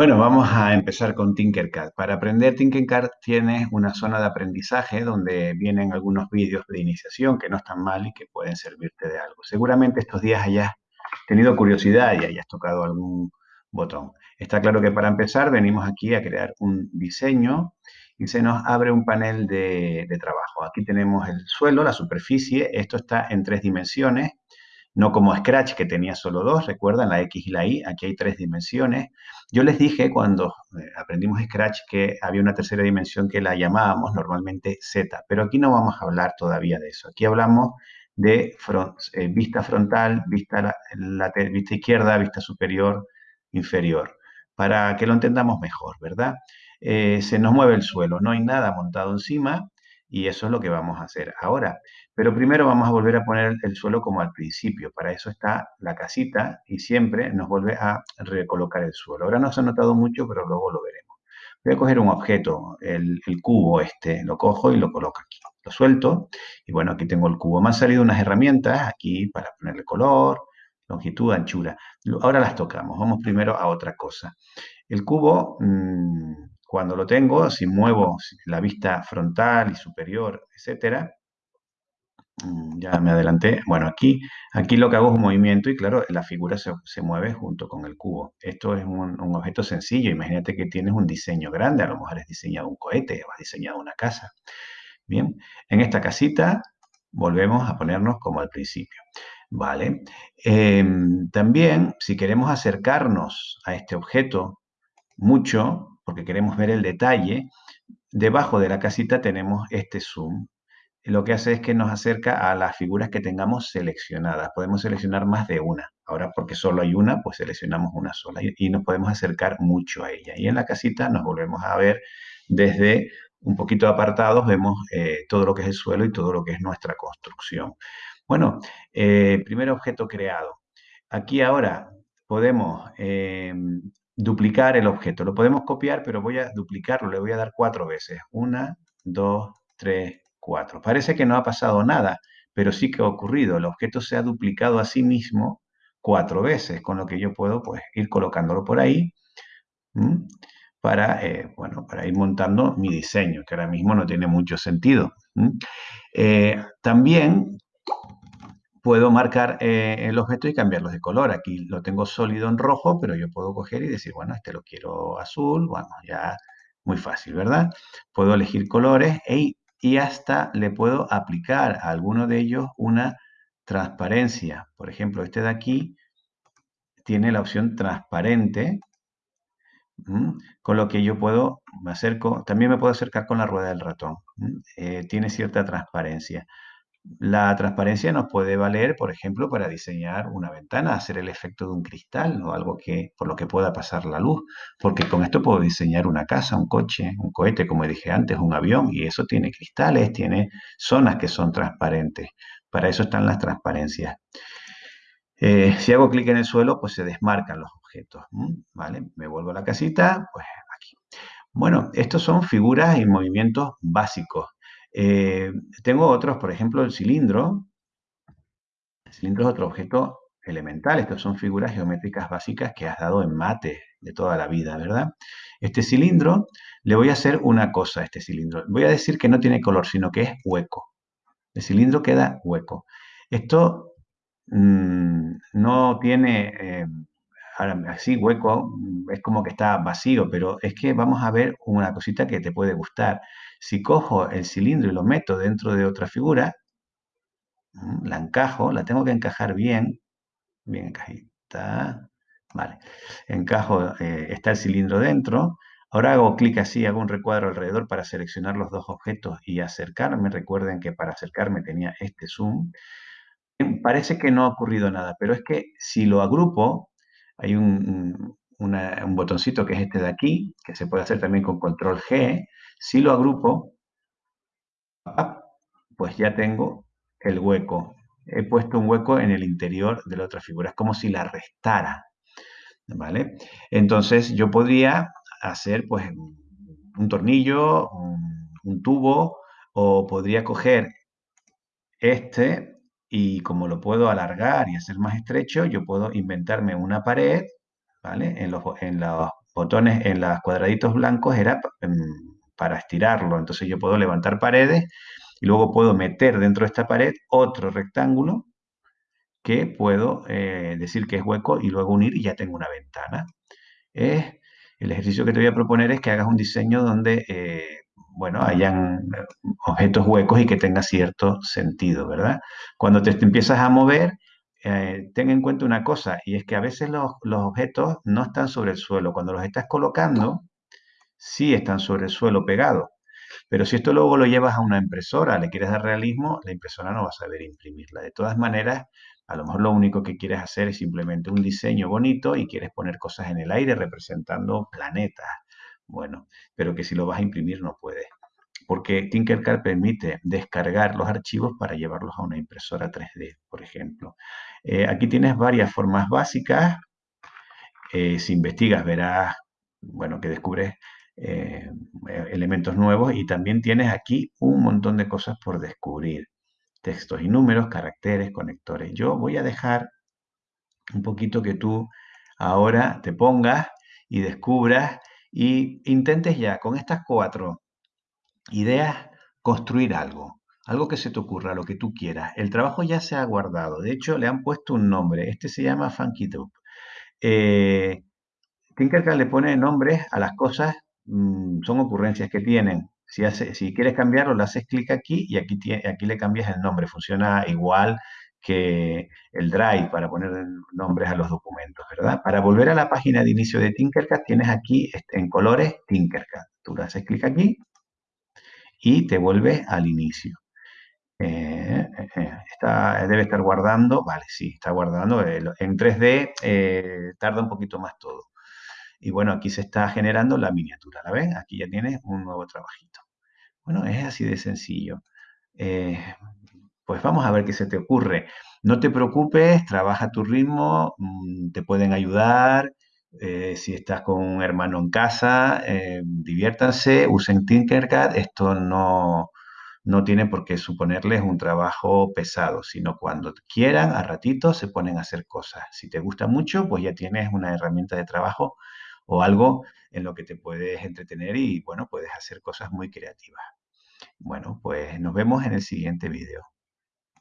Bueno, vamos a empezar con Tinkercad. Para aprender Tinkercad tienes una zona de aprendizaje donde vienen algunos vídeos de iniciación que no están mal y que pueden servirte de algo. Seguramente estos días hayas tenido curiosidad y hayas tocado algún botón. Está claro que para empezar venimos aquí a crear un diseño y se nos abre un panel de, de trabajo. Aquí tenemos el suelo, la superficie, esto está en tres dimensiones no como Scratch que tenía solo dos, recuerdan la X y la Y, aquí hay tres dimensiones. Yo les dije cuando eh, aprendimos Scratch que había una tercera dimensión que la llamábamos normalmente Z, pero aquí no vamos a hablar todavía de eso. Aquí hablamos de eh, vista frontal, vista, izquierda, vista superior, inferior, para que lo entendamos mejor, ¿verdad? Eh, se nos mueve el suelo, no hay nada montado encima, y eso es lo que vamos a hacer ahora. Pero primero vamos a volver a poner el suelo como al principio. Para eso está la casita y siempre nos vuelve a recolocar el suelo. Ahora no se ha notado mucho, pero luego lo veremos. Voy a coger un objeto, el, cubo este, lo cojo y lo coloco aquí. Lo suelto y bueno, aquí tengo el cubo. Me han salido unas herramientas aquí para ponerle color, longitud, anchura. Ahora las tocamos. Vamos primero a otra cosa. El cubo... Mm, cuando lo tengo, si muevo la vista frontal y superior, etcétera, mm, ya me adelanté. Bueno, aquí, aquí lo que hago es un movimiento y claro, la figura se, mueve junto con el cubo. Esto es un, objeto sencillo. Imagínate que tienes un diseño grande. A lo mejor has diseñado un cohete o has diseñado una casa. Bien, en esta casita volvemos a ponernos como al principio. Vale. Em, también, si queremos acercarnos a este objeto mucho, porque queremos ver el detalle, debajo de la casita tenemos este zoom. Lo que hace es que nos acerca a las figuras que tengamos seleccionadas. Podemos seleccionar más de una. Ahora, porque solo hay una, pues seleccionamos una sola y, nos podemos acercar mucho a ella. Y en la casita nos volvemos a ver desde un poquito apartados, vemos eh, todo lo que es el suelo y todo lo que es nuestra construcción. Bueno, eh, primer objeto creado. Aquí ahora podemos eh, duplicar el objeto. Lo podemos copiar, pero voy a duplicarlo, le voy a dar cuatro veces. Una, dos, tres, cuatro. Parece que no ha pasado nada, pero sí que ha ocurrido. El objeto se ha duplicado a sí mismo cuatro veces, con lo que yo puedo pues, ir colocándolo por ahí para, eh, bueno, para ir montando mi diseño, que ahora mismo no tiene mucho sentido. Eh, también puedo marcar eh, el objeto y cambiarlos de color. Aquí lo tengo sólido en rojo, pero yo puedo coger y decir, bueno, este lo quiero azul, bueno, ya muy fácil, ¿verdad? Puedo elegir colores y hasta le puedo aplicar a alguno de ellos una transparencia. Por ejemplo, este de aquí tiene la opción transparente, con lo que yo puedo, me acerco, también me puedo acercar con la rueda del ratón. Eh, tiene cierta transparencia. La transparencia nos puede valer, por ejemplo, para diseñar una ventana, hacer el efecto de un cristal o algo que, por lo que pueda pasar la luz, porque con esto puedo diseñar una casa, un coche, un cohete, como dije antes, un avión, y eso tiene cristales, tiene zonas que son transparentes. Para eso están las transparencias. Eh, si hago clic en el suelo, pues se desmarcan los objetos. ¿Vale? Me vuelvo a la casita, pues aquí. Bueno, estos son figuras y movimientos básicos. Eh, tengo otros, por ejemplo, el cilindro. El cilindro es otro objeto elemental. Estas son figuras geométricas básicas que has dado en mate de toda la vida, ¿verdad? Este cilindro, le voy a hacer una cosa a este cilindro. Voy a decir que no tiene color, sino que es hueco. El cilindro queda hueco. Esto mm, no tiene, eh, así hueco, es como que está vacío, pero es que vamos a ver una cosita que te puede gustar. Si cojo el cilindro y lo meto dentro de otra figura, mm, la encajo, la tengo que encajar bien, bien encajita, vale, encajo, eh, está el cilindro dentro, ahora hago clic así, hago un recuadro alrededor para seleccionar los dos objetos y acercarme, recuerden que para acercarme tenía este zoom, parece que no ha ocurrido nada, pero es que si lo agrupo, hay un, un botoncito que es este de aquí, que se puede hacer también con control G, si lo agrupo, pues ya tengo el hueco. He puesto un hueco en el interior de la otra figura. Es como si la restara. ¿Vale? Entonces yo podría hacer pues un tornillo, un, tubo, o podría coger este y como lo puedo alargar y hacer más estrecho, yo puedo inventarme una pared, ¿vale? En los, en los botones en los cuadraditos blancos era em, para estirarlo. Entonces yo puedo levantar paredes y luego puedo meter dentro de esta pared otro rectángulo que puedo eh, decir que es hueco y luego unir y ya tengo una ventana. el ejercicio que te voy a proponer es que hagas un diseño donde, eh, bueno, hayan objetos huecos y que tenga cierto sentido, ¿verdad? Cuando te, empiezas a mover, eh, ten en cuenta una cosa, y es que a veces los, los, objetos no están sobre el suelo. Cuando los estás colocando, sí están sobre el suelo pegados. Pero si esto luego lo llevas a una impresora, le quieres dar realismo, la impresora no va a saber imprimirla. De todas maneras, a lo mejor lo único que quieres hacer es simplemente un diseño bonito y quieres poner cosas en el aire representando planetas. Bueno, pero que si lo vas a imprimir no puedes. Porque Tinkercad permite descargar los archivos para llevarlos a una impresora 3D, por ejemplo. Eh, aquí tienes varias formas básicas. Eh, si investigas verás, bueno, que descubres eh, elementos nuevos y también tienes aquí un montón de cosas por descubrir. Textos y números, caracteres, conectores. Yo voy a dejar un poquito que tú ahora te pongas y descubras y intentes ya con estas cuatro ideas construir algo, algo que se te ocurra, lo que tú quieras. El trabajo ya se ha guardado, de hecho le han puesto un nombre, este se llama Funky Dope. Eh, le pone nombres a las cosas Mm, son ocurrencias que tienen. Si, hace, si quieres cambiarlo, le haces clic aquí y aquí, aquí le cambias el nombre. Funciona igual que el Drive para poner nombres a los documentos, ¿verdad? Para volver a la página de inicio de Tinkercad, tienes aquí este, en colores Tinkercad. Tú le haces clic aquí y te vuelves al inicio. Eh, eh, eh, está, debe estar guardando, vale, sí, está guardando. en 3D tarda un poquito más todo. Y bueno, aquí se está generando la miniatura, ¿la ven? Aquí ya tienes un nuevo trabajito. Bueno, es así de sencillo. Pues vamos a ver qué se te ocurre. No te preocupes, trabaja tu ritmo, mm, te pueden ayudar. Eh, si estás con un hermano en casa, eh, diviértanse, usen Tinkercad. Esto no, no tiene por qué suponerles un trabajo pesado, sino cuando quieran, a ratito, se ponen a hacer cosas. Si te gusta mucho, pues ya tienes una herramienta de trabajo o algo en lo que te puedes entretener y, bueno, puedes hacer cosas muy creativas. Bueno, pues nos vemos en el siguiente vídeo.